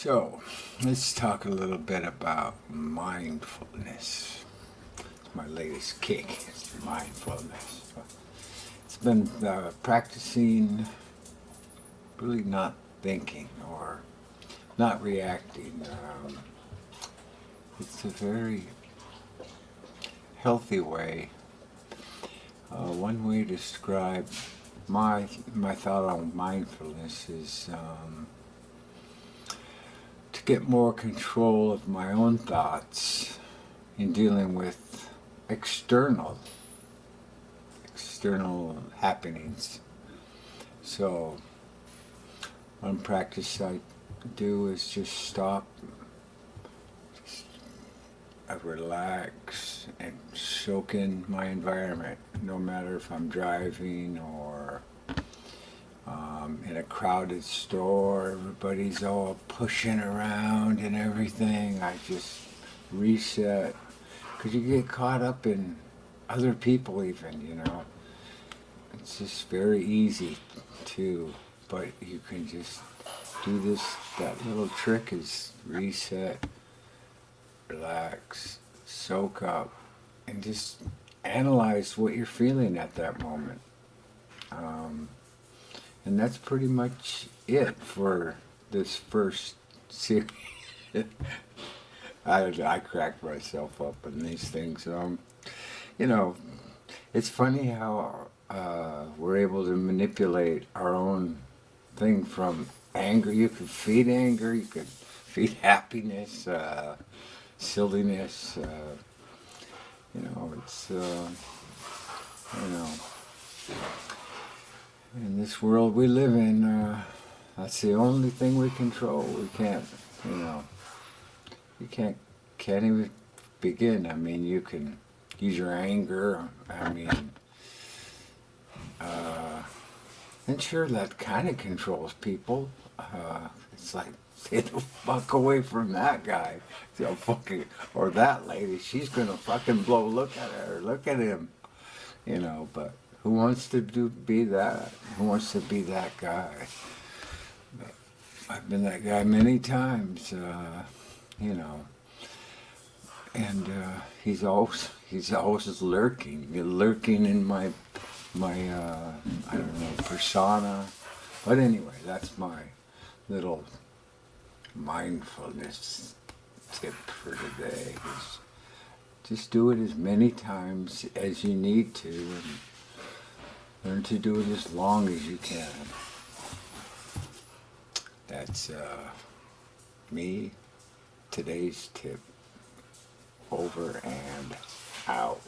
So, let's talk a little bit about mindfulness. It's my latest kick, mindfulness. It's been uh, practicing really not thinking or not reacting. Um, it's a very healthy way. Uh, one way to describe my my thought on mindfulness is um, get more control of my own thoughts in dealing with external external happenings. So one practice I do is just stop, I relax and soak in my environment, no matter if I'm driving or um, in a crowded store, everybody's all pushing around and everything. I just reset, because you get caught up in other people even, you know. It's just very easy to, but you can just do this, that little trick is reset, relax, soak up, and just analyze what you're feeling at that moment. Um, and that's pretty much it for this first series. I, I crack myself up in these things. Um, you know, it's funny how uh, we're able to manipulate our own thing from anger. You can feed anger, you can feed happiness, uh, silliness. Uh, you know, it's, uh, you know, in this world we live in, uh, that's the only thing we control. We can't, you know, you can't, can't even begin. I mean, you can use your anger. I mean, uh, and sure, that kind of controls people. Uh, it's like, stay the fuck away from that guy. You fucking, or that lady. She's gonna fucking blow. Look at her. Look at him. You know, but who wants to do be that? Who wants to be that guy? I've been that guy many times. Uh, you know, and uh, he's always he's always lurking, lurking in my my uh, I don't know persona. But anyway, that's my little mindfulness tip for today. Is just do it as many times as you need to, learn to do it as long as you can. That's uh, me. Today's tip. Over and out.